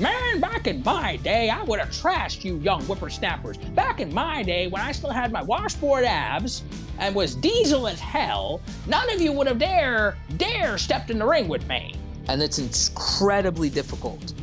Man, back in my day, I would have trashed you young whippersnappers. Back in my day, when I still had my washboard abs and was diesel as hell, none of you would have dare, dare stepped in the ring with me. And it's incredibly difficult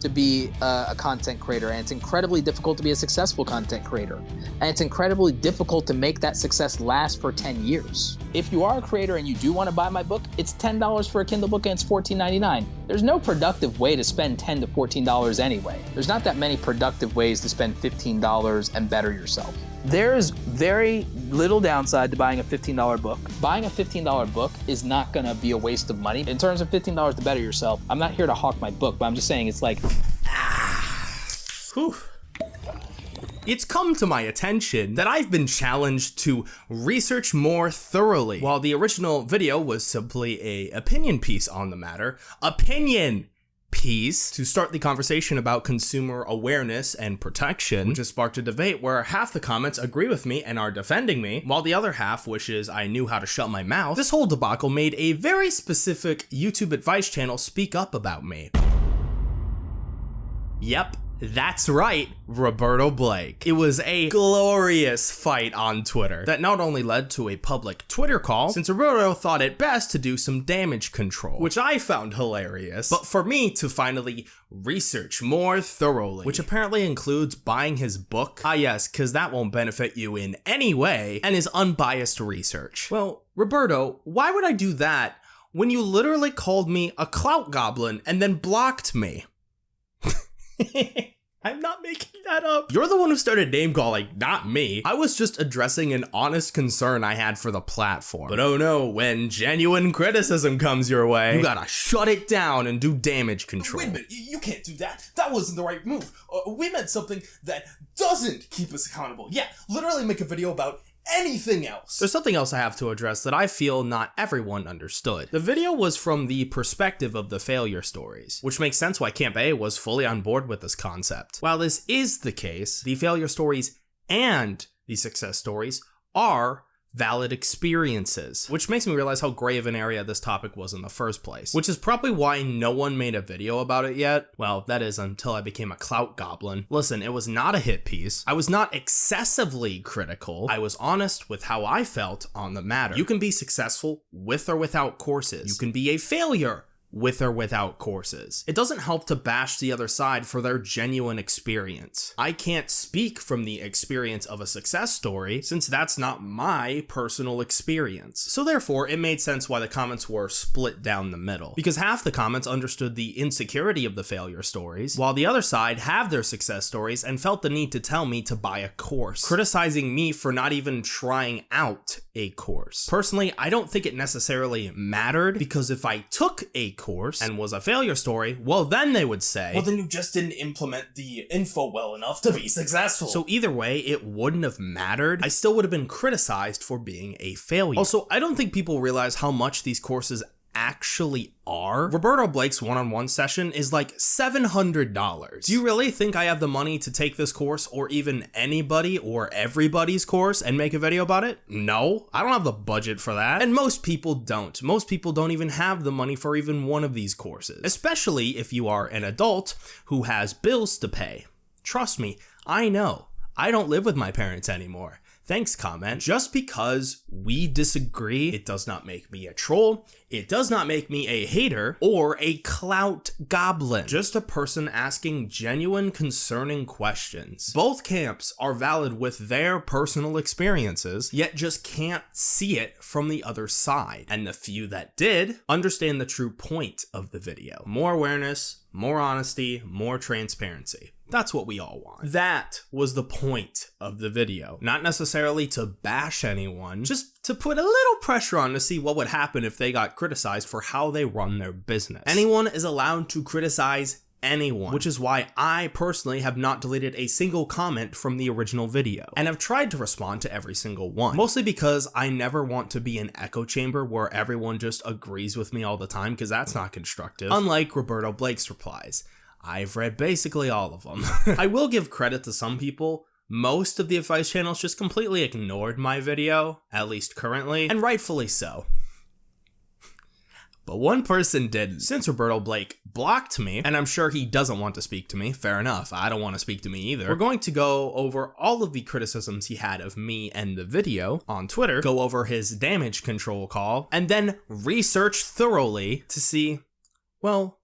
to be a, a, content creator and it's incredibly difficult to be a successful content creator. And it's incredibly difficult to make that success last for 10 years. If you are a creator and you do want to buy my book it's $10 for a kindle book and it's $14.99 there's no productive way to spend 10 to $14 anyway. There's not that many productive ways to spend $15 and better yourself there's very little downside to buying a $15 book. Buying a $15 book is not gonna be a waste of money. In terms of $15 to better yourself, I'm not here to hawk my book, but I'm just saying it's like, whew. It's come to my attention that I've been challenged to research more thoroughly. While the original video was simply a opinion piece on the matter, opinion piece to start the conversation about consumer awareness and protection, which has sparked a debate where half the comments agree with me and are defending me, while the other half wishes I knew how to shut my mouth. This whole debacle made a very specific YouTube advice channel speak up about me. Yep, that's right, Roberto Blake. It was a glorious fight on Twitter that not only led to a public Twitter call, since Roberto thought it best to do some damage control, which I found hilarious, but for me to finally research more thoroughly, which apparently includes buying his book. Ah yes, cause that won't benefit you in any way, and is unbiased research. Well, Roberto, why would I do that when you literally called me a clout goblin and then blocked me? I'm not making that up. You're the one who started name calling, not me. I was just addressing an honest concern I had for the platform. But oh no, when genuine criticism comes your way, you gotta shut it down and do damage control. Wait a minute, you can't do that. That wasn't the right move. Uh, we meant something that doesn't keep us accountable. Yeah, literally make a video about anything else. There's something else I have to address that I feel not everyone understood. The video was from the perspective of the failure stories, which makes sense why Camp A was fully on board with this concept. While this is the case, the failure stories and the success stories are valid experiences, which makes me realize how gray of an area this topic was in the first place, which is probably why no one made a video about it yet. Well, that is until I became a clout goblin. Listen, it was not a hit piece. I was not excessively critical. I was honest with how I felt on the matter. You can be successful with or without courses. You can be a failure with or without courses. It doesn't help to bash the other side for their genuine experience. I can't speak from the experience of a success story since that's not my personal experience. So therefore, it made sense why the comments were split down the middle, because half the comments understood the insecurity of the failure stories, while the other side have their success stories and felt the need to tell me to buy a course, criticizing me for not even trying out a course. Personally, I don't think it necessarily mattered because if I took a course and was a failure story, well then they would say, well then you just didn't implement the info well enough to be successful. So either way, it wouldn't have mattered. I still would have been criticized for being a failure. Also, I don't think people realize how much these courses actually are. Roberto Blake's one-on-one session is like $700. Do you really think I have the money to take this course or even anybody or everybody's course and make a video about it? No, I don't have the budget for that. And most people don't. Most people don't even have the money for even one of these courses, especially if you are an adult who has bills to pay. Trust me, I know. I don't live with my parents anymore. Thanks comment. Just because we disagree, it does not make me a troll, it does not make me a hater or a clout goblin. Just a person asking genuine concerning questions. Both camps are valid with their personal experiences, yet just can't see it from the other side. And the few that did understand the true point of the video. More awareness, more honesty, more transparency. That's what we all want. That was the point of the video. Not necessarily to bash anyone, just to put a little pressure on to see what would happen if they got criticized for how they run their business. Anyone is allowed to criticize anyone, which is why I personally have not deleted a single comment from the original video, and have tried to respond to every single one, mostly because I never want to be an echo chamber where everyone just agrees with me all the time, because that's not constructive, unlike Roberto Blake's replies. I've read basically all of them. I will give credit to some people. Most of the advice channels just completely ignored my video, at least currently, and rightfully so. but one person didn't. Since Roberto Blake blocked me, and I'm sure he doesn't want to speak to me, fair enough, I don't want to speak to me either, we're going to go over all of the criticisms he had of me and the video on Twitter, go over his damage control call, and then research thoroughly to see, well,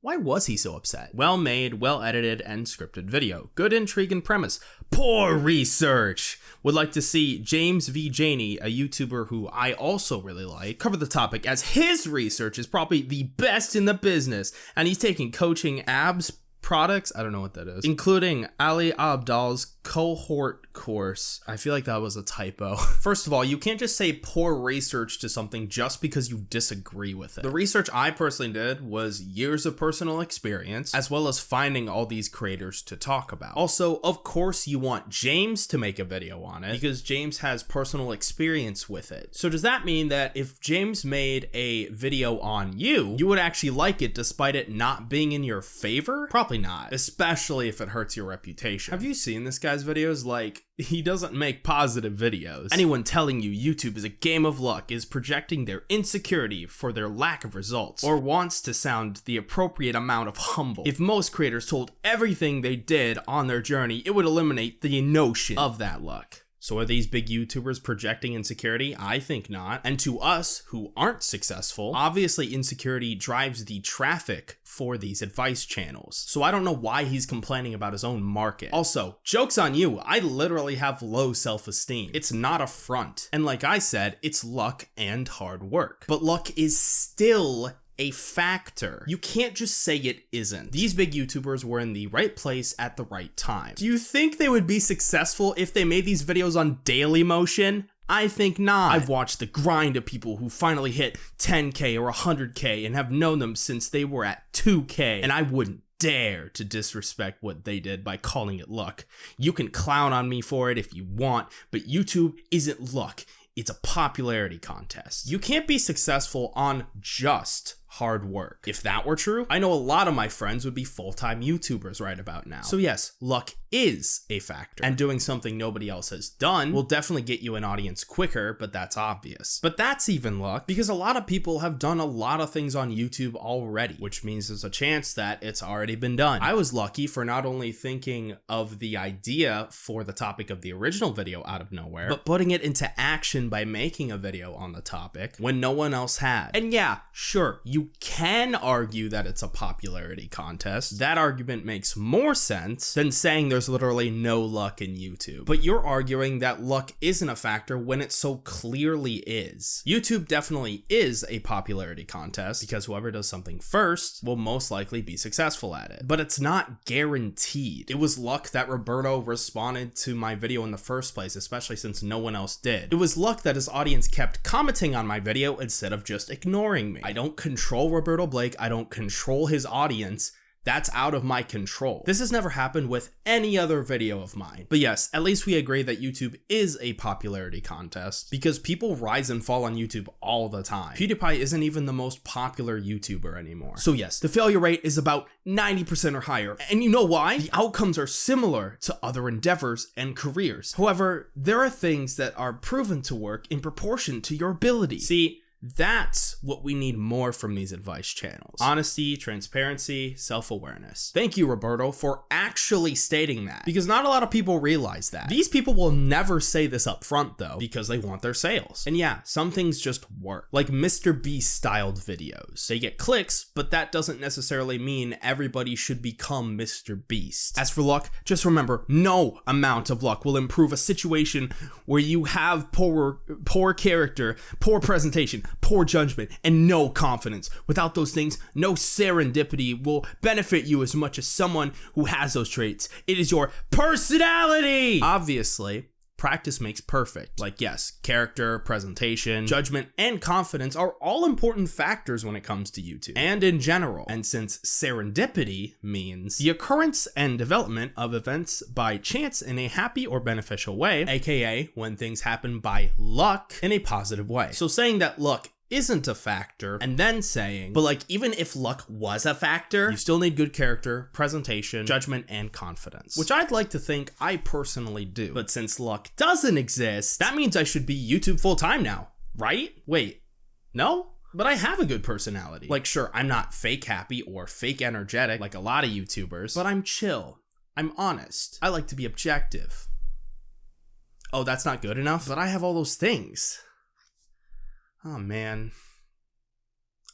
why was he so upset? Well made, well edited, and scripted video. Good intrigue and premise. Poor research! Would like to see James V. Jani, a YouTuber who I also really like, cover the topic as his research is probably the best in the business, and he's taking coaching abs products. I don't know what that is, including Ali Abdaal's cohort course. I feel like that was a typo. First of all, you can't just say poor research to something just because you disagree with it. The research I personally did was years of personal experience, as well as finding all these creators to talk about. Also, of course, you want James to make a video on it because James has personal experience with it. So does that mean that if James made a video on you, you would actually like it despite it not being in your favor? Probably not, especially if it hurts your reputation. Have you seen this videos? Like, he doesn't make positive videos. Anyone telling you YouTube is a game of luck is projecting their insecurity for their lack of results, or wants to sound the appropriate amount of humble. If most creators told everything they did on their journey, it would eliminate the notion of that luck. So are these big YouTubers projecting insecurity? I think not. And to us who aren't successful, obviously insecurity drives the traffic for these advice channels. So I don't know why he's complaining about his own market. Also, joke's on you, I literally have low self-esteem. It's not a front. And like I said, it's luck and hard work. But luck is still a factor. You can't just say it isn't. These big YouTubers were in the right place at the right time. Do you think they would be successful if they made these videos on Daily Motion? I think not. I've watched the grind of people who finally hit 10k or 100k and have known them since they were at 2k, and I wouldn't dare to disrespect what they did by calling it luck. You can clown on me for it if you want, but YouTube isn't luck. It's a popularity contest. You can't be successful on just hard work. If that were true, I know a lot of my friends would be full-time YouTubers right about now. So yes, luck is a factor, and doing something nobody else has done will definitely get you an audience quicker, but that's obvious. But that's even luck, because a lot of people have done a lot of things on YouTube already, which means there's a chance that it's already been done. I was lucky for not only thinking of the idea for the topic of the original video out of nowhere, but putting it into action by making a video on the topic when no one else had. And yeah, sure, you can argue that it's a popularity contest. That argument makes more sense than saying there's literally no luck in YouTube. But you're arguing that luck isn't a factor when it so clearly is. YouTube definitely is a popularity contest because whoever does something first will most likely be successful at it. But it's not guaranteed. It was luck that Roberto responded to my video in the first place, especially since no one else did. It was luck that his audience kept commenting on my video instead of just ignoring me. I don't control Roberto Blake, I don't control his audience, that's out of my control. This has never happened with any other video of mine. But yes, at least we agree that YouTube is a popularity contest because people rise and fall on YouTube all the time. PewDiePie isn't even the most popular YouTuber anymore. So yes, the failure rate is about 90% or higher. And you know why? The outcomes are similar to other endeavors and careers. However, there are things that are proven to work in proportion to your ability. See, that's what we need more from these advice channels. Honesty, transparency, self-awareness. Thank you, Roberto, for actually stating that because not a lot of people realize that. These people will never say this up front though because they want their sales. And yeah, some things just work. Like Mr. Beast styled videos. They get clicks, but that doesn't necessarily mean everybody should become Mr. Beast. As for luck, just remember, no amount of luck will improve a situation where you have poor, poor character, poor presentation, poor judgment, and no confidence. Without those things, no serendipity will benefit you as much as someone who has those traits. It is your personality! Obviously, practice makes perfect. Like, yes, character, presentation, judgment, and confidence are all important factors when it comes to YouTube and in general. And since serendipity means the occurrence and development of events by chance in a happy or beneficial way, aka when things happen by luck in a positive way. So saying that luck isn't a factor and then saying but like even if luck was a factor you still need good character presentation judgment and confidence which i'd like to think i personally do but since luck doesn't exist that means i should be youtube full-time now right wait no but I have a good personality. Like, sure, I'm not fake happy or fake energetic like a lot of YouTubers, but I'm chill. I'm honest. I like to be objective. Oh, that's not good enough? But I have all those things. Oh, man.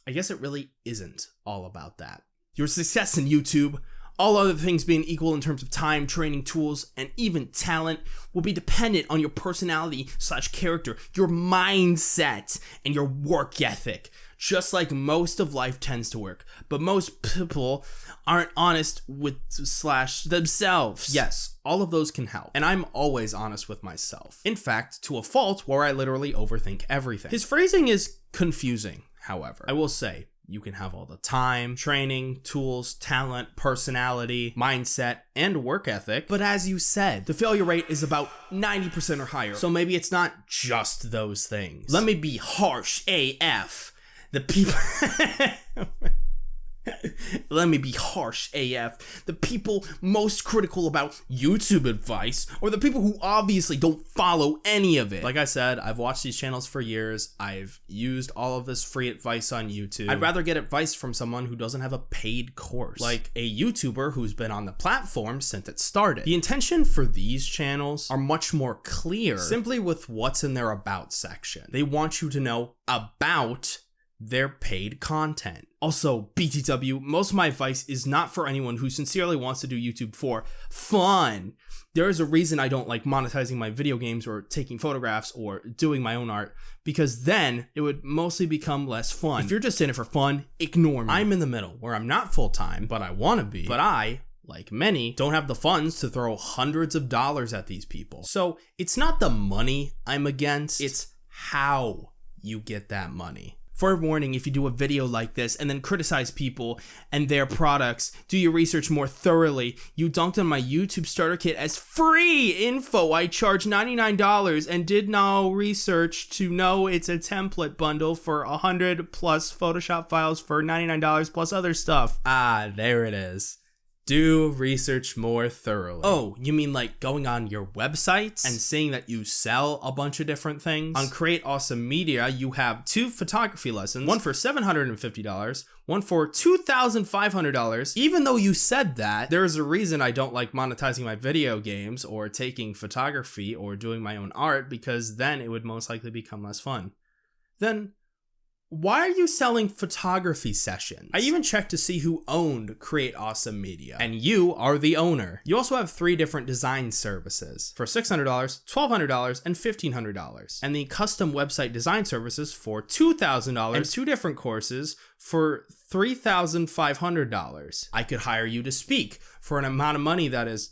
I guess it really isn't all about that. Your success in YouTube, all other things being equal in terms of time, training, tools, and even talent, will be dependent on your personality slash character, your mindset, and your work ethic. Just like most of life tends to work, but most people aren't honest with slash themselves. Yes, all of those can help, and I'm always honest with myself. In fact, to a fault where I literally overthink everything. His phrasing is confusing, however. I will say, you can have all the time, training, tools, talent, personality, mindset, and work ethic. But as you said, the failure rate is about 90% or higher. So maybe it's not just those things. Let me be harsh AF. The people. Let me be harsh AF. The people most critical about YouTube advice or the people who obviously don't follow any of it. Like I said, I've watched these channels for years. I've used all of this free advice on YouTube. I'd rather get advice from someone who doesn't have a paid course, like a YouTuber who's been on the platform since it started. The intention for these channels are much more clear simply with what's in their about section. They want you to know about their paid content. Also, BTW, most of my advice is not for anyone who sincerely wants to do YouTube for fun. There is a reason I don't like monetizing my video games or taking photographs or doing my own art because then it would mostly become less fun. If you're just in it for fun, ignore me. I'm in the middle where I'm not full time, but I want to be. But I, like many, don't have the funds to throw hundreds of dollars at these people. So it's not the money I'm against, it's how you get that money. For warning, if you do a video like this and then criticize people and their products, do your research more thoroughly. You dunked on my YouTube starter kit as free info. I charge $99 and did no research to know it's a template bundle for 100 plus Photoshop files for $99 plus other stuff. Ah, there it is. Do research more thoroughly. Oh, you mean like going on your websites and seeing that you sell a bunch of different things? On Create Awesome Media, you have two photography lessons, one for $750, one for $2,500. Even though you said that, there's a reason I don't like monetizing my video games or taking photography or doing my own art because then it would most likely become less fun. Then why are you selling photography sessions? I even checked to see who owned Create Awesome Media, and you are the owner. You also have three different design services for $600, $1,200, and $1,500, and the custom website design services for $2,000 and two different courses for $3,500. I could hire you to speak for an amount of money that is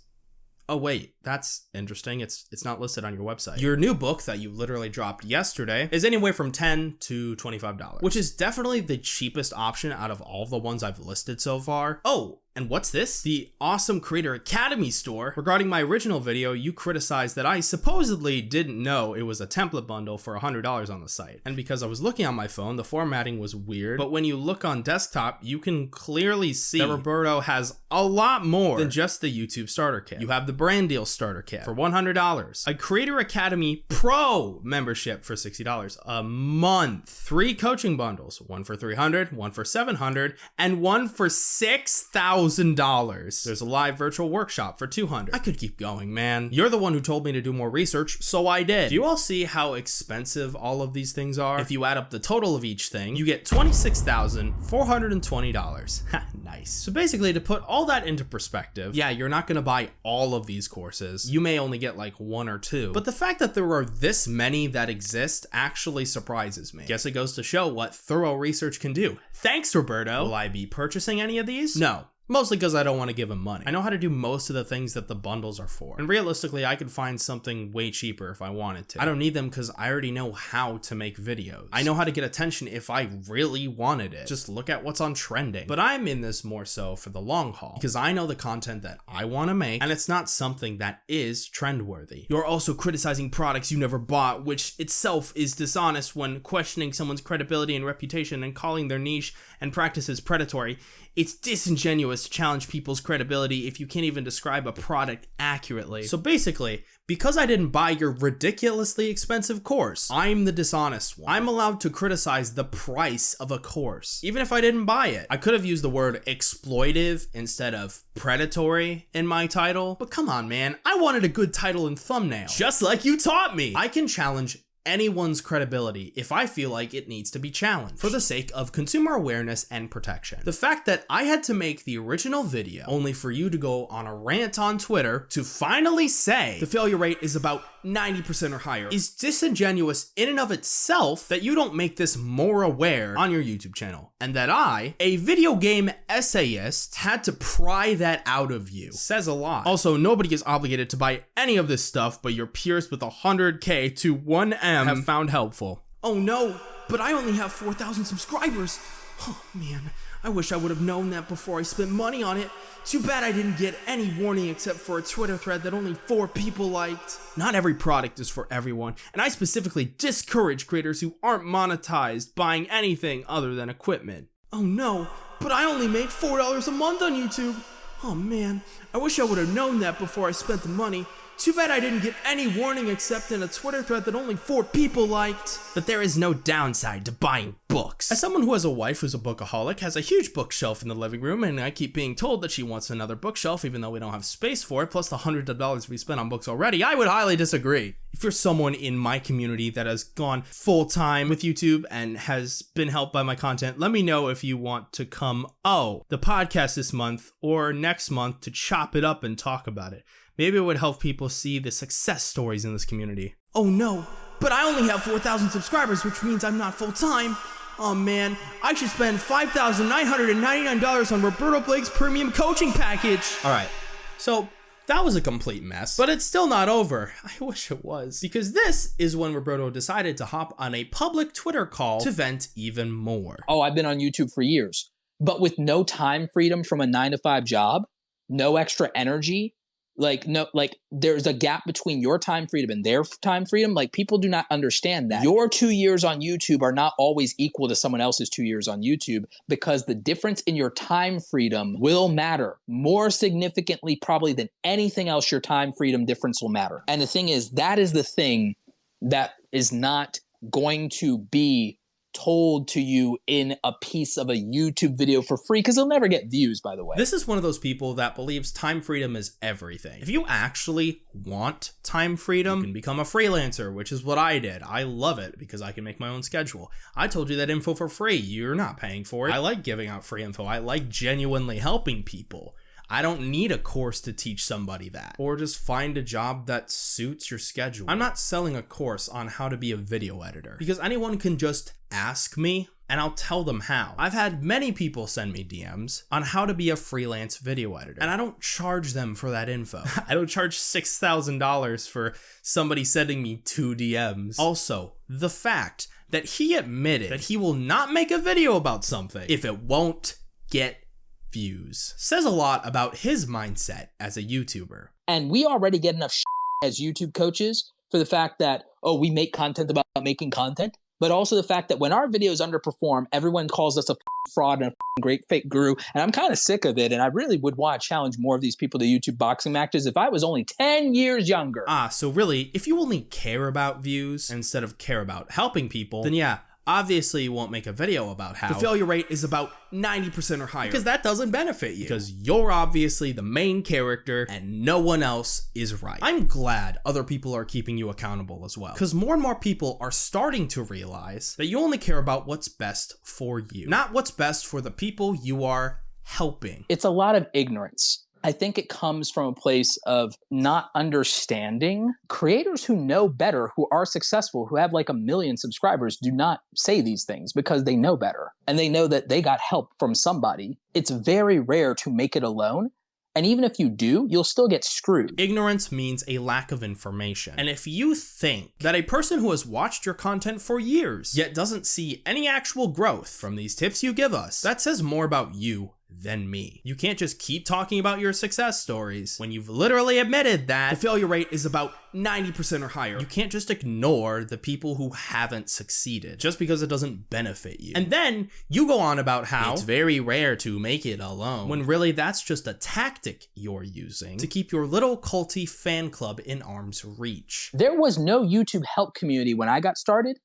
Oh wait, that's interesting. It's it's not listed on your website. Your new book that you literally dropped yesterday is anywhere from 10 to $25, which is definitely the cheapest option out of all the ones I've listed so far. Oh, and what's this? The Awesome Creator Academy store. Regarding my original video, you criticized that I supposedly didn't know it was a template bundle for $100 on the site. And because I was looking on my phone, the formatting was weird. But when you look on desktop, you can clearly see that Roberto has a lot more than just the YouTube starter kit. You have the brand deal starter kit for $100, a Creator Academy Pro membership for $60 a month, three coaching bundles, one for 300, one for 700, and one for 6,000 thousand dollars. There's a live virtual workshop for two hundred. I could keep going, man. You're the one who told me to do more research, so I did. Do you all see how expensive all of these things are? If you add up the total of each thing, you get twenty-six thousand four hundred and twenty dollars. nice. So basically, to put all that into perspective, yeah, you're not gonna buy all of these courses. You may only get like one or two. But the fact that there are this many that exist actually surprises me. Guess it goes to show what thorough research can do. Thanks, Roberto. Will I be purchasing any of these? No. Mostly because I don't want to give him money. I know how to do most of the things that the bundles are for. And realistically, I could find something way cheaper if I wanted to. I don't need them because I already know how to make videos. I know how to get attention if I really wanted it. Just look at what's on trending. But I'm in this more so for the long haul because I know the content that I want to make and it's not something that is trendworthy. You're also criticizing products you never bought, which itself is dishonest when questioning someone's credibility and reputation and calling their niche and practices predatory. It's disingenuous to challenge people's credibility if you can't even describe a product accurately. So basically, because I didn't buy your ridiculously expensive course, I'm the dishonest one. I'm allowed to criticize the price of a course, even if I didn't buy it. I could have used the word exploitive instead of predatory in my title, but come on, man. I wanted a good title and thumbnail, just like you taught me. I can challenge anyone's credibility if I feel like it needs to be challenged for the sake of consumer awareness and protection. The fact that I had to make the original video only for you to go on a rant on Twitter to finally say the failure rate is about 90% or higher is disingenuous in and of itself that you don't make this more aware on your YouTube channel and that I, a video game essayist, had to pry that out of you. Says a lot. Also, nobody is obligated to buy any of this stuff, but your peers with 100k to 1M have found helpful. Oh no, but I only have 4,000 subscribers. Oh man, I wish I would have known that before I spent money on it. Too bad I didn't get any warning except for a Twitter thread that only four people liked. Not every product is for everyone, and I specifically discourage creators who aren't monetized buying anything other than equipment. Oh no, but I only make $4 a month on YouTube. Oh man, I wish I would have known that before I spent the money. Too bad I didn't get any warning except in a Twitter thread that only four people liked. But there is no downside to buying books. As someone who has a wife who's a bookaholic, has a huge bookshelf in the living room, and I keep being told that she wants another bookshelf even though we don't have space for it, plus the hundreds of dollars we spent on books already, I would highly disagree. If you're someone in my community that has gone full time with YouTube and has been helped by my content, let me know if you want to come, oh, the podcast this month or next month to chop it up and talk about it. Maybe it would help people see the success stories in this community. Oh no, but I only have 4,000 subscribers, which means I'm not full time. Oh man, I should spend $5,999 on Roberto Blake's premium coaching package. All right, so that was a complete mess, but it's still not over. I wish it was. Because this is when Roberto decided to hop on a public Twitter call to vent even more. Oh, I've been on YouTube for years, but with no time freedom from a nine to five job, no extra energy, like no like there's a gap between your time freedom and their time freedom like people do not understand that. Your two years on youtube are not always equal to someone else's two years on youtube because the difference in your time freedom will matter more significantly probably than anything else your time freedom difference will matter. And the thing is that is the thing that is not going to be told to you in a piece of a YouTube video for free because they'll never get views, by the way. This is one of those people that believes time freedom is everything. If you actually want time freedom, you can become a freelancer, which is what I did. I love it because I can make my own schedule. I told you that info for free. You're not paying for it. I like giving out free info. I like genuinely helping people. I don't need a course to teach somebody that. Or just find a job that suits your schedule. I'm not selling a course on how to be a video editor because anyone can just ask me and I'll tell them how. I've had many people send me DMs on how to be a freelance video editor, and I don't charge them for that info. I don't charge $6,000 for somebody sending me two DMs. Also, the fact that he admitted that he will not make a video about something if it won't get views says a lot about his mindset as a YouTuber. And we already get enough as YouTube coaches for the fact that, oh, we make content about making content, but also the fact that when our videos underperform, everyone calls us a fraud and a great fake guru. And I'm kind of sick of it. And I really would want to challenge more of these people to YouTube boxing matches if I was only 10 years younger. Ah, so really, if you only care about views instead of care about helping people, then yeah, obviously you won't make a video about how the failure rate is about 90% or higher because that doesn't benefit you because you're obviously the main character and no one else is right. I'm glad other people are keeping you accountable as well because more and more people are starting to realize that you only care about what's best for you, not what's best for the people you are helping. It's a lot of ignorance. I think it comes from a place of not understanding. Creators who know better, who are successful, who have like a million subscribers, do not say these things because they know better and they know that they got help from somebody. It's very rare to make it alone. And even if you do, you'll still get screwed. Ignorance means a lack of information. And if you think that a person who has watched your content for years, yet doesn't see any actual growth from these tips you give us, that says more about you than me. You can't just keep talking about your success stories when you've literally admitted that the failure rate is about 90% or higher. You can't just ignore the people who haven't succeeded just because it doesn't benefit you. And then you go on about how it's very rare to make it alone, when really that's just a tactic you're using to keep your little culty fan club in arm's reach. There was no YouTube help community when I got started,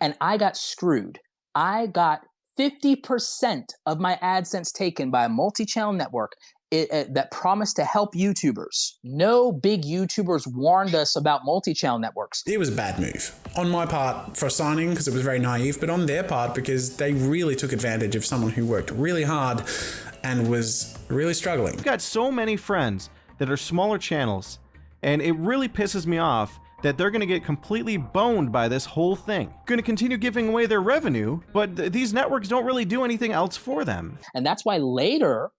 and I got screwed. I got 50% of my AdSense taken by a multi-channel network it, it, uh, that promised to help YouTubers. No big YouTubers warned us about multi-channel networks. It was a bad move on my part for signing because it was very naive, but on their part because they really took advantage of someone who worked really hard and was really struggling. I've got so many friends that are smaller channels, and it really pisses me off that they're going to get completely boned by this whole thing. Going to continue giving away their revenue, but th these networks don't really do anything else for them. And that's why later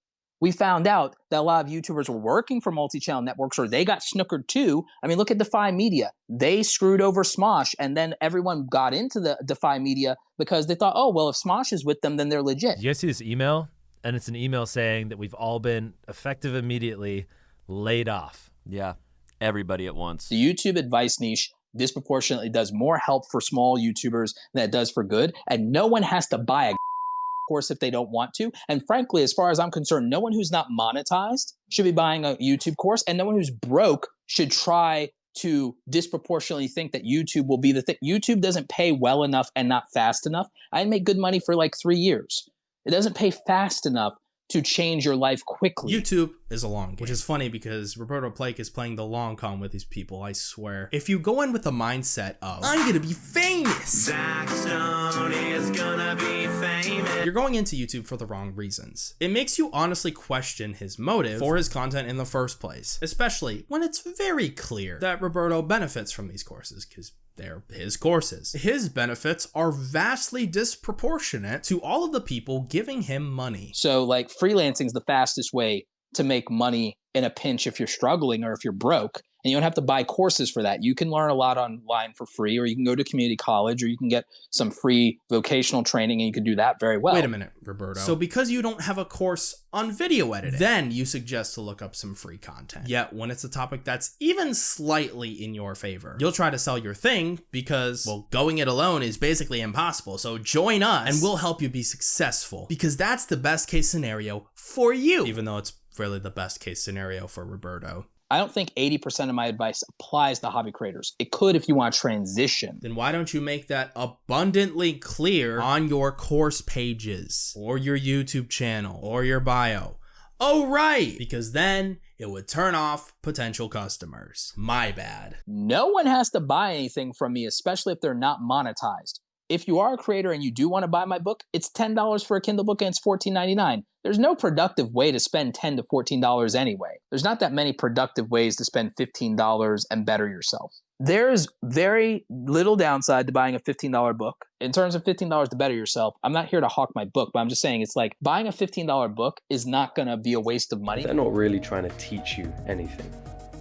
we found out that a lot of YouTubers were working for multi-channel networks or they got snookered too. I mean, look at Defy Media. They screwed over Smosh and then everyone got into the Defy Media because they thought, oh, well, if Smosh is with them, then they're legit. You guys see this email? And it's an email saying that we've all been effective immediately laid off. Yeah everybody at once. The YouTube advice niche disproportionately does more help for small YouTubers than it does for good, and no one has to buy a course if they don't want to. And frankly, as far as I'm concerned, no one who's not monetized should be buying a YouTube course, and no one who's broke should try to disproportionately think that YouTube will be the thing. YouTube doesn't pay well enough and not fast enough. I make good money for like three years. It doesn't pay fast enough to change your life quickly. YouTube is a long game, which is funny because Roberto Blake is playing the long con with these people, I swear. If you go in with the mindset of, I'm gonna be famous, Zach Stone is gonna be famous, you're going into YouTube for the wrong reasons. It makes you honestly question his motive for his content in the first place, especially when it's very clear that Roberto benefits from these courses, because they're his courses. His benefits are vastly disproportionate to all of the people giving him money. So, like, freelancing is the fastest way to make money in a pinch if you're struggling or if you're broke and you don't have to buy courses for that. You can learn a lot online for free, or you can go to community college, or you can get some free vocational training, and you can do that very well. Wait a minute, Roberto. So because you don't have a course on video editing, then you suggest to look up some free content. Yet when it's a topic that's even slightly in your favor, you'll try to sell your thing because, well, going it alone is basically impossible. So join us and we'll help you be successful because that's the best case scenario for you, even though it's really the best case scenario for Roberto. I don't think 80% of my advice applies to hobby creators. It could if you want to transition. Then why don't you make that abundantly clear on your course pages or your YouTube channel or your bio? Oh, right, because then it would turn off potential customers. My bad. No one has to buy anything from me, especially if they're not monetized. If you are a creator and you do want to buy my book, it's $10 for a Kindle book and it's $14.99. There's no productive way to spend 10 to $14 anyway. There's not that many productive ways to spend $15 and better yourself. There's very little downside to buying a $15 book. In terms of $15 to better yourself, I'm not here to hawk my book, but I'm just saying it's like buying a $15 book is not going to be a waste of money. They're not really trying to teach you anything.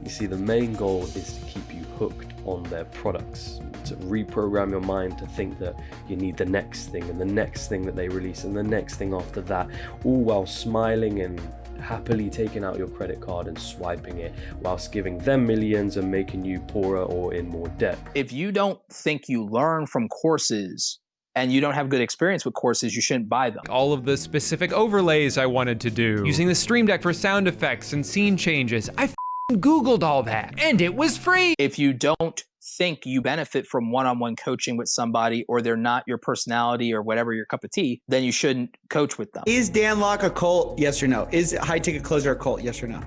You see, the main goal is to keep you hooked on their products, to reprogram your mind to think that you need the next thing and the next thing that they release and the next thing after that, all while smiling and happily taking out your credit card and swiping it whilst giving them millions and making you poorer or in more debt. If you don't think you learn from courses and you don't have good experience with courses, you shouldn't buy them. All of the specific overlays I wanted to do, using the Stream Deck for sound effects and scene changes, I Googled all that and it was free. If you don't think you benefit from one-on-one coaching with somebody or they're not your personality or whatever your cup of tea, then you shouldn't coach with them. Is Dan Lok a cult? Yes or no? Is high ticket closer a cult? Yes or no?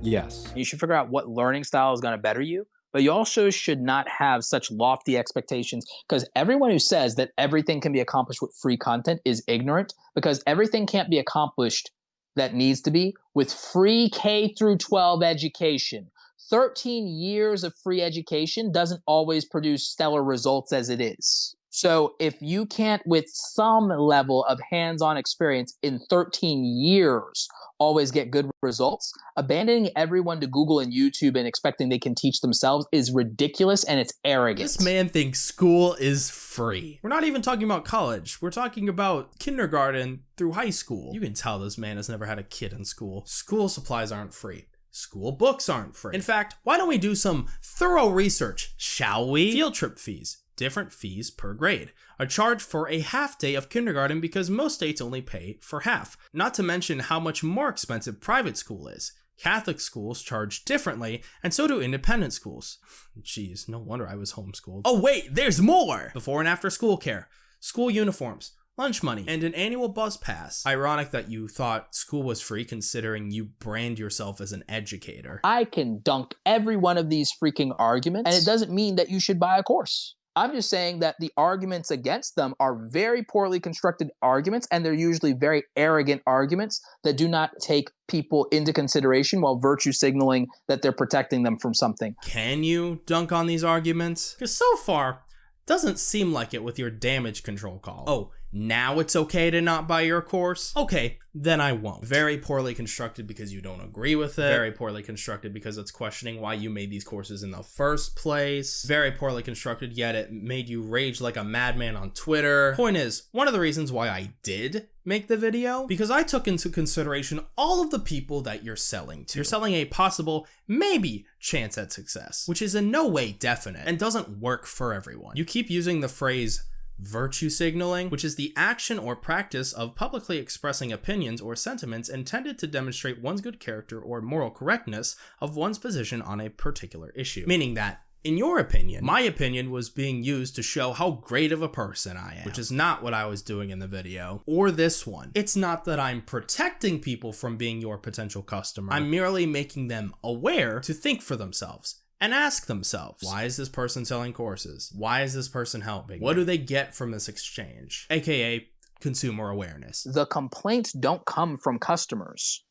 Yes. You should figure out what learning style is going to better you, but you also should not have such lofty expectations because everyone who says that everything can be accomplished with free content is ignorant because everything can't be accomplished that needs to be with free K through 12 education. 13 years of free education doesn't always produce stellar results as it is. So if you can't, with some level of hands-on experience in 13 years, always get good results, abandoning everyone to Google and YouTube and expecting they can teach themselves is ridiculous and it's arrogant. This man thinks school is free. We're not even talking about college. We're talking about kindergarten through high school. You can tell this man has never had a kid in school. School supplies aren't free. School books aren't free. In fact, why don't we do some thorough research, shall we? Field trip fees different fees per grade, a charge for a half day of kindergarten because most states only pay for half, not to mention how much more expensive private school is. Catholic schools charge differently, and so do independent schools. Jeez, no wonder I was homeschooled. Oh wait, there's more! Before and after school care, school uniforms, lunch money, and an annual bus pass. Ironic that you thought school was free considering you brand yourself as an educator. I can dunk every one of these freaking arguments, and it doesn't mean that you should buy a course. I'm just saying that the arguments against them are very poorly constructed arguments, and they're usually very arrogant arguments that do not take people into consideration while virtue signaling that they're protecting them from something. Can you dunk on these arguments? Because so far, doesn't seem like it with your damage control call. Oh, now it's okay to not buy your course? Okay, then I won't. Very poorly constructed because you don't agree with it. Very poorly constructed because it's questioning why you made these courses in the first place. Very poorly constructed, yet it made you rage like a madman on Twitter. Point is, one of the reasons why I did make the video because I took into consideration all of the people that you're selling to. You're selling a possible, maybe, chance at success, which is in no way definite and doesn't work for everyone. You keep using the phrase Virtue signaling, which is the action or practice of publicly expressing opinions or sentiments intended to demonstrate one's good character or moral correctness of one's position on a particular issue. Meaning that in your opinion, my opinion was being used to show how great of a person I am, which is not what I was doing in the video, or this one. It's not that I'm protecting people from being your potential customer, I'm merely making them aware to think for themselves and ask themselves, why is this person selling courses? Why is this person helping? What do they get from this exchange? AKA consumer awareness. The complaints don't come from customers.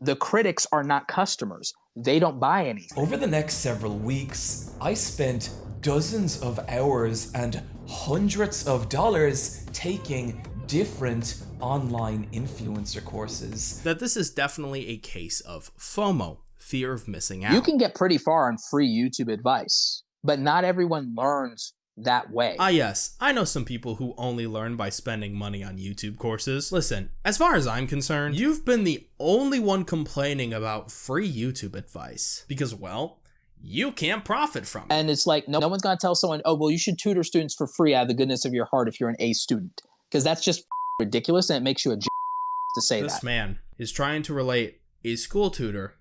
The critics are not customers. They don't buy anything. Over the next several weeks, I spent dozens of hours and hundreds of dollars taking different online influencer courses. That this is definitely a case of FOMO, fear of missing out. You can get pretty far on free YouTube advice, but not everyone learns that way. Ah, yes, I know some people who only learn by spending money on YouTube courses. Listen, as far as I'm concerned, you've been the only one complaining about free YouTube advice because, well, you can't profit from it. And it's like, no, no one's going to tell someone, oh, well, you should tutor students for free out of the goodness of your heart if you're an A student. Because that's just ridiculous and it makes you a to say this that. This man is trying to relate a school tutor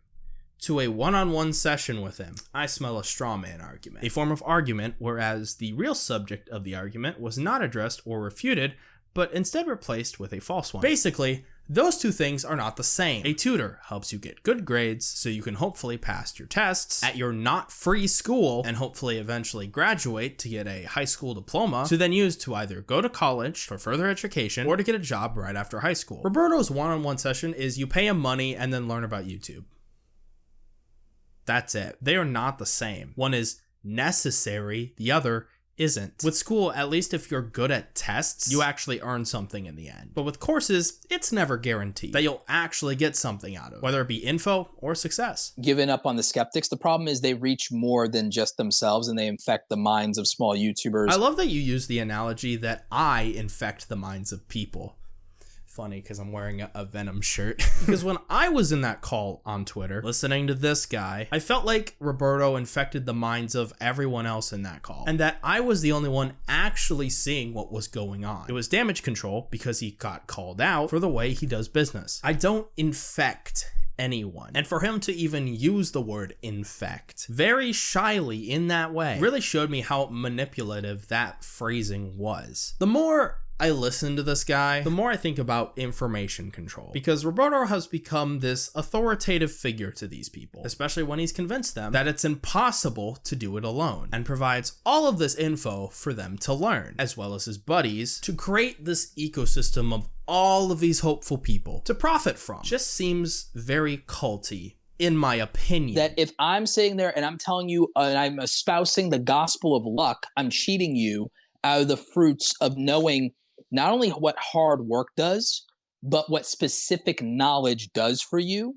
to a one-on-one session with him. I smell a straw man argument. A form of argument whereas the real subject of the argument was not addressed or refuted, but instead replaced with a false one. Basically, those two things are not the same. A tutor helps you get good grades so you can hopefully pass your tests at your not free school and hopefully eventually graduate to get a high school diploma to then use to either go to college for further education or to get a job right after high school. Roberto's one-on-one -on -one session is you pay him money and then learn about YouTube. That's it. They are not the same. One is necessary, the other isn't. With school, at least if you're good at tests, you actually earn something in the end. But with courses, it's never guaranteed that you'll actually get something out of it, whether it be info or success. Giving up on the skeptics, the problem is they reach more than just themselves and they infect the minds of small YouTubers. I love that you use the analogy that I infect the minds of people funny because I'm wearing a, a, Venom shirt. because when I was in that call on Twitter, listening to this guy, I felt like Roberto infected the minds of everyone else in that call, and that I was the only one actually seeing what was going on. It was damage control because he got called out for the way he does business. I don't infect anyone. And for him to even use the word infect very shyly in that way really showed me how manipulative that phrasing was. The more I listen to this guy, the more I think about information control. Because Roberto has become this authoritative figure to these people, especially when he's convinced them that it's impossible to do it alone, and provides all of this info for them to learn, as well as his buddies, to create this ecosystem of all of these hopeful people to profit from. Just seems very culty in my opinion. That if I'm sitting there and I'm telling you uh, and I'm espousing the gospel of luck, I'm cheating you out of the fruits of knowing not only what hard work does, but what specific knowledge does for you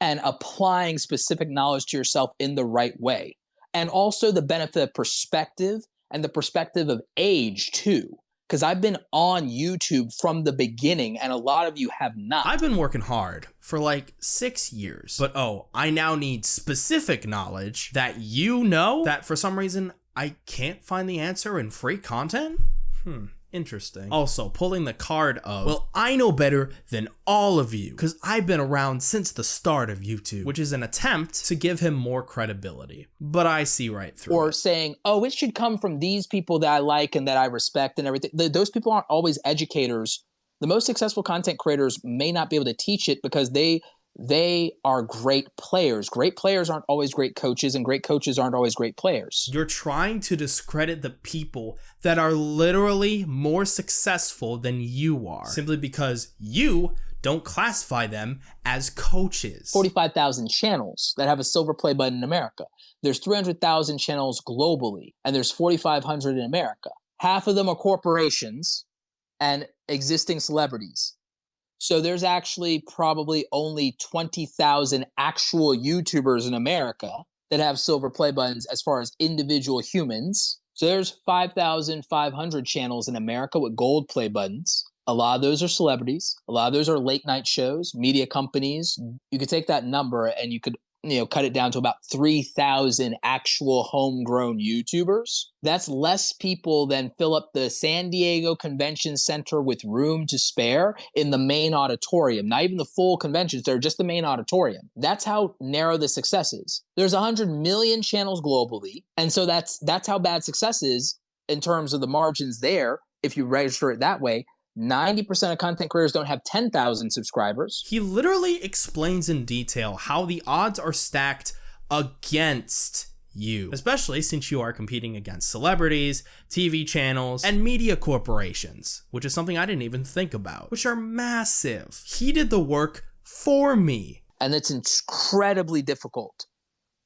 and applying specific knowledge to yourself in the right way. And also the benefit of perspective and the perspective of age too. Because I've been on YouTube from the beginning and a lot of you have not. I've been working hard for like six years. But oh, I now need specific knowledge that you know that for some reason I can't find the answer in free content? Hmm. Interesting. Also, pulling the card of, well, I know better than all of you because I've been around since the start of YouTube, which is an attempt to give him more credibility. But I see right through or it. saying, oh, it should come from these people that I like and that I respect and everything. Th- those people aren't always educators. The most successful content creators may not be able to teach it because they they are great players. Great players aren't always great coaches, and great coaches aren't always great players. You're trying to discredit the people that are literally more successful than you are simply because you don't classify them as coaches. 45,000 channels that have a silver play button in America. There's 300,000 channels globally, and there's 4,500 in America. Half of them are corporations and existing celebrities. So there's actually probably only 20,000 actual YouTubers in America that have silver play buttons as far as individual humans. So there's 5,500 channels in America with gold play buttons. A lot of those are celebrities. A lot of those are late night shows, media companies. You could take that number and you could you know cut it down to about 3000 actual homegrown youtubers. That's less people than fill up the san diego convention center with room to spare in the main auditorium not even the full convention center just the main auditorium. That's how narrow the success is. There's 100 million channels globally and so that's that's how bad success is in terms of the margins there if you register it that way 90% of content creators don't have 10,000 subscribers. He literally explains in detail how the odds are stacked against you, especially since you are competing against celebrities, TV channels, and media corporations, which is something I didn't even think about, which are massive. He did the work for me. And it's incredibly difficult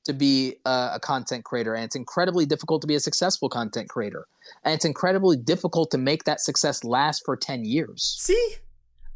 to be a, a, content creator and it's incredibly difficult to be a successful content creator and it's incredibly difficult to make that success last for 10 years. See?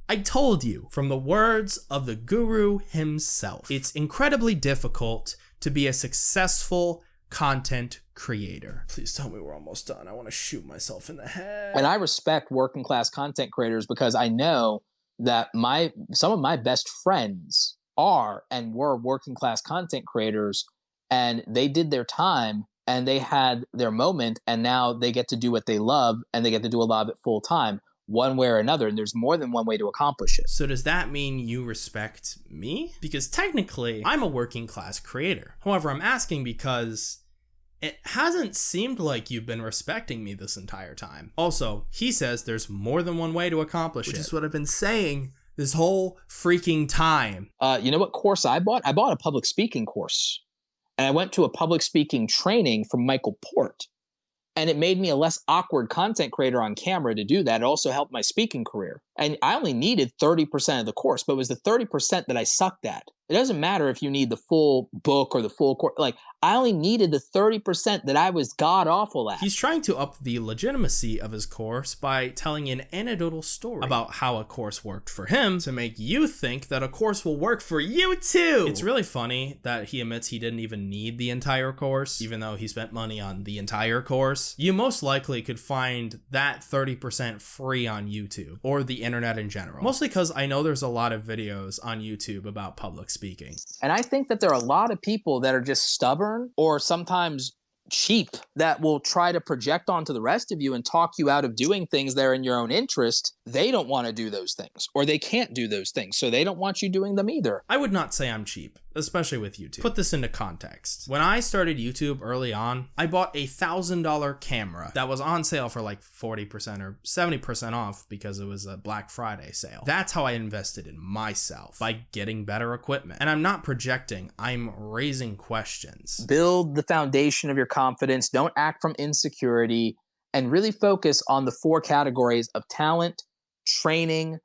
I told you from the words of the guru himself. It's incredibly difficult to be a successful content creator. Please tell me we're almost done. I want to shoot myself in the head. And i respect working class content creators because i know that my some of my best friends are and were working class content creators and they did their time and they had their moment and now they get to do what they love and they get to do a lot of it full time one way or another and there's more than one way to accomplish it. So does that mean you respect me? Because technically i'm a working class creator. However i'm asking because it hasn't seemed like you've been respecting me this entire time. Also he says there's more than one way to accomplish which it. which is what i've been saying this whole freaking time. Uh, you know what course i bought? I bought a public speaking course and I went to a public speaking training from Michael Port. And it made me a less awkward content creator on camera to do that. It also helped my speaking career. And I only needed 30% of the course, but it was the 30% that I sucked at. It doesn't matter if you need the full book or the full course. Like, I only needed the 30% that I was god awful at. He's trying to up the legitimacy of his course by telling an anecdotal story about how a course worked for him to make you think that a course will work for you too. It's really funny that he admits he didn't even need the entire course, even though he spent money on the entire course. You most likely could find that 30% free on YouTube or the internet in general. Mostly because I know there's a lot of videos on YouTube about public speaking. And I think that there are a lot of people that are just stubborn or sometimes cheap that will try to project onto the rest of you and talk you out of doing things that are in your own interest, they don't want to do those things or they can't do those things. So they don't want you doing them either. I would not say I'm cheap, especially with YouTube. Put this into context. When I started YouTube early on, I bought a $1,000 camera that was on sale for like 40% or 70% off because it was a Black Friday sale. That's how I invested in myself by getting better equipment. And I'm not projecting, I'm raising questions. Build the foundation of your confidence, don't act from insecurity, and really focus on the four categories of talent, training,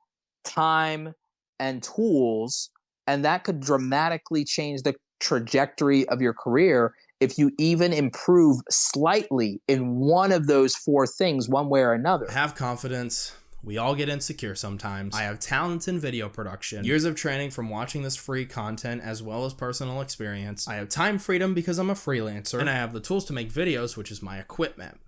time, and tools. And that could dramatically change the trajectory of your career if you even improve slightly in one of those four things, one way or another. Have confidence. We all get insecure sometimes. I have talent in video production, years of training from watching this free content as well as personal experience. I have time freedom because I'm a freelancer, and I have the tools to make videos, which is my equipment.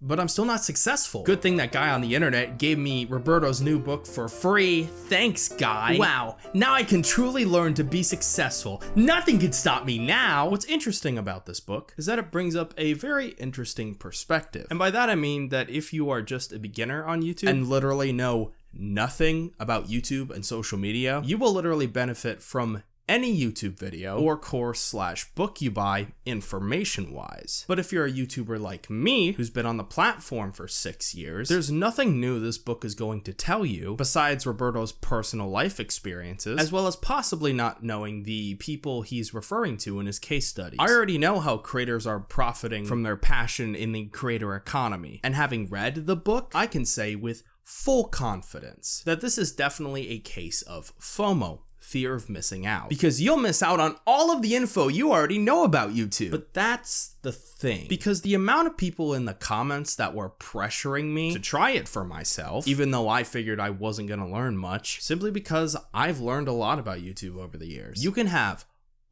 But I'm still not successful. Good thing that guy on the internet gave me Roberto's new book for free. Thanks, guy. Wow, now I can truly learn to be successful. Nothing can stop me now. What's interesting about this book is that it brings up a very interesting perspective. And by that I mean that if you are just a beginner on YouTube and literally know nothing about YouTube and social media, you will literally benefit from any YouTube video or course slash book you buy information wise. But if you're a YouTuber like me, who's been on the platform for six years, there's nothing new this book is going to tell you besides Roberto's personal life experiences, as well as possibly not knowing the people he's referring to in his case studies. I already know how creators are profiting from their passion in the creator economy, and having read the book, I can say with full confidence that this is definitely a case of FOMO fear of missing out. Because you'll miss out on all of the info you already know about YouTube. But that's the thing. Because the amount of people in the comments that were pressuring me to try it for myself, even though I figured I wasn't gonna learn much, simply because I've learned a lot about YouTube over the years. You can have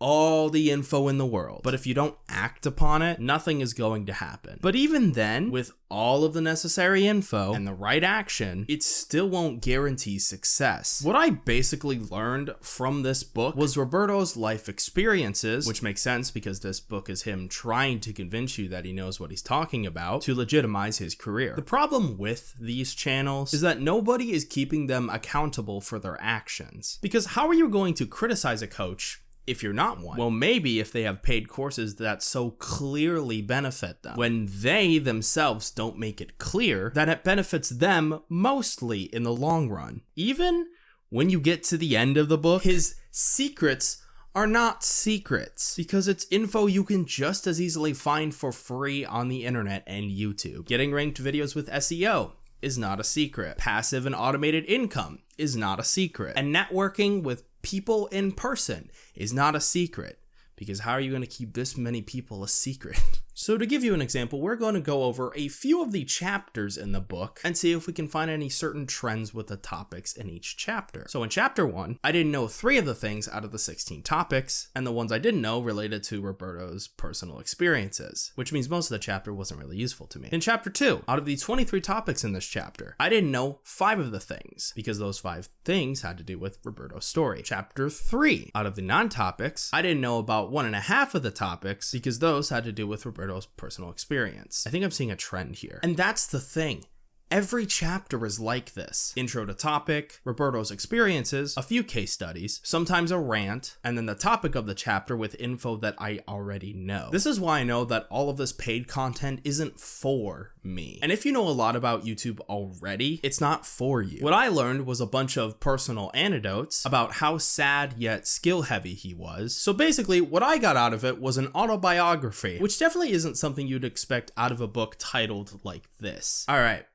all the info in the world. But if you don't act upon it, nothing is going to happen. But even then, with all of the necessary info and the right action, it still won't guarantee success. What I basically learned from this book was Roberto's life experiences, which makes sense because this book is him trying to convince you that he knows what he's talking about to legitimize his career. The problem with these channels is that nobody is keeping them accountable for their actions. Because how are you going to criticize a coach if you're not one. Well, maybe if they have paid courses that so clearly benefit them, when they themselves don't make it clear that it benefits them mostly in the long run. Even when you get to the end of the book, his secrets are not secrets because it's info you can just as easily find for free on the internet and YouTube. Getting ranked videos with SEO is not a secret. Passive and automated income is not a secret. And networking with people in person is not a secret because how are you going to keep this many people a secret? So to give you an example, we're going to go over a few of the chapters in the book and see if we can find any certain trends with the topics in each chapter. So in chapter 1, I didn't know 3 of the things out of the 16 topics, and the ones I didn't know related to Roberto's personal experiences, which means most of the chapter wasn't really useful to me. In chapter 2, out of the 23 topics in this chapter, I didn't know 5 of the things, because those 5 things had to do with Roberto's story. Chapter 3, out of the non-topics, I didn't know about one and a half of the topics, because those had to do with Roberto's Roberto's personal experience. I think I'm seeing a trend here. And that's the thing. Every chapter is like this. Intro to topic, Roberto's experiences, a few case studies, sometimes a rant, and then the topic of the chapter with info that I already know. This is why I know that all of this paid content isn't for me. And if you know a lot about YouTube already, it's not for you. What I learned was a bunch of personal anecdotes about how sad yet skill heavy he was. So basically, what I got out of it was an autobiography, which definitely isn't something you'd expect out of a book titled like this. All right.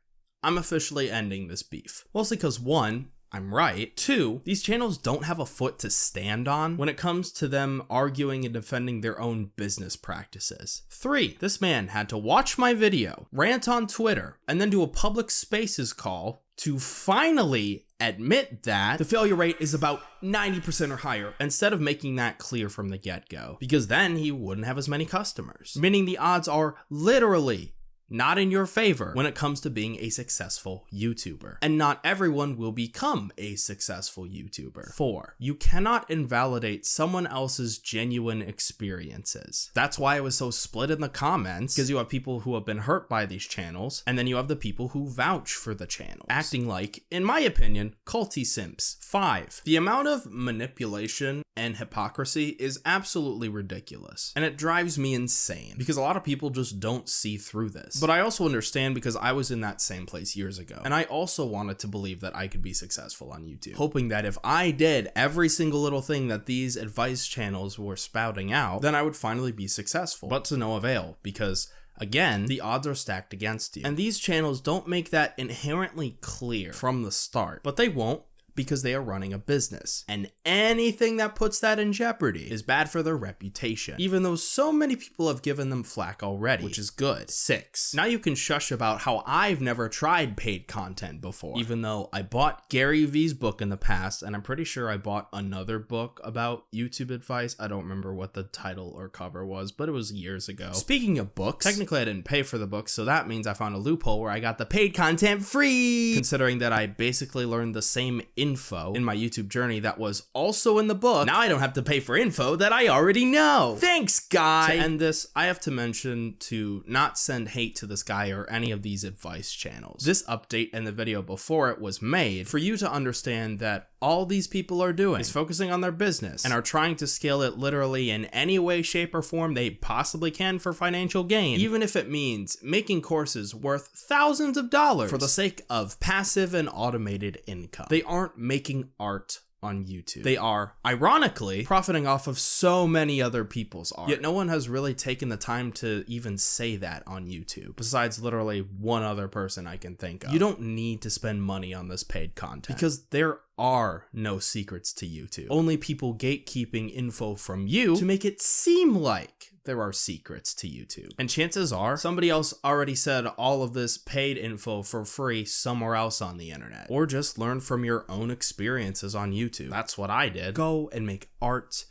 I'm officially ending this beef. Mostly because one, I'm right. Two, these channels don't have a foot to stand on when it comes to them arguing and defending their own business practices. Three, this man had to watch my video, rant on Twitter, and then do a public spaces call to finally admit that the failure rate is about 90% or higher instead of making that clear from the get-go because then he wouldn't have as many customers meaning the odds are literally not in your favor when it comes to being a successful YouTuber. And not everyone will become a successful YouTuber. Four, you cannot invalidate someone else's genuine experiences. That's why it was so split in the comments, because you have people who have been hurt by these channels, and then you have the people who vouch for the channel, acting like, in my opinion, culty simps. Five, the amount of manipulation and hypocrisy is absolutely ridiculous, and it drives me insane, because a lot of people just don't see through this. But I also understand because I was in that same place years ago. And I also wanted to believe that I could be successful on YouTube, hoping that if I did every single little thing that these advice channels were spouting out, then I would finally be successful. But to no avail, because Again, the odds are stacked against you. And these channels don't make that inherently clear from the start, but they won't because they are running a business. And anything that puts that in jeopardy is bad for their reputation, even though so many people have given them flack already, which is good. Six, now you can shush about how I've never tried paid content before, even though I bought Gary Vee's book in the past, and I'm pretty sure I bought another book about YouTube advice. I don't remember what the title or cover was, but it was years ago. Speaking of books, technically I didn't pay for the book, so that means I found a loophole where I got the paid content free, considering that I basically learned the same info in my YouTube journey that was also in the book. Now I don't have to pay for info that I already know. Thanks, guy. To end this, I have to mention to not send hate to this guy or any of these advice channels. This update and the video before it was made for you to understand that all these people are doing is focusing on their business and are trying to scale it literally in any way, shape, or form they possibly can for financial gain, even if it means making courses worth thousands of dollars for the sake of passive and automated income. They aren't making art on YouTube. They are, ironically, profiting off of so many other people's art. Yet no one has really taken the time to even say that on YouTube, besides literally one other person I can think of. You don't need to spend money on this paid content because there are no secrets to YouTube. Only people gatekeeping info from you to make it seem like there are secrets to YouTube. And chances are somebody else already said all of this paid info for free somewhere else on the internet. Or just learn from your own experiences on YouTube. That's what I did. Go and make art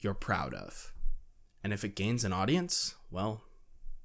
you're proud of. And if it gains an audience, well,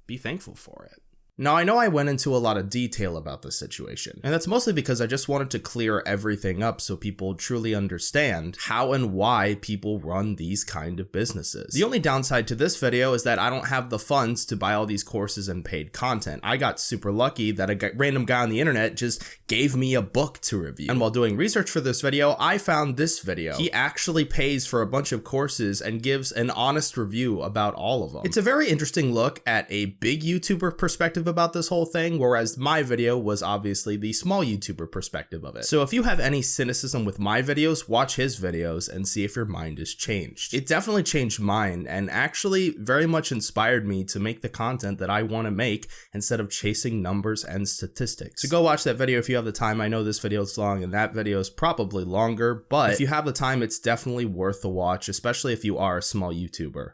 be thankful for it. Now, I know I went into a lot of detail about this situation, and that's mostly because I just wanted to clear everything up so people truly understand how and why people run these kind of businesses. The only downside to this video is that I don't have the funds to buy all these courses and paid content. I got super lucky that a random guy on the internet just gave me a book to review. And while doing research for this video, I found this video. He actually pays for a bunch of courses and gives an honest review about all of them. It's a very interesting look at a big YouTuber perspective about this whole thing, whereas my video was obviously the small YouTuber perspective of it. So if you have any cynicism with my videos, watch his videos and see if your mind is changed. It definitely changed mine and actually very much inspired me to make the content that I want to make instead of chasing numbers and statistics. So go watch that video if you have the time. I know this video is long and that video is probably longer, but if you have the time, it's definitely worth the watch, especially if you are a small YouTuber.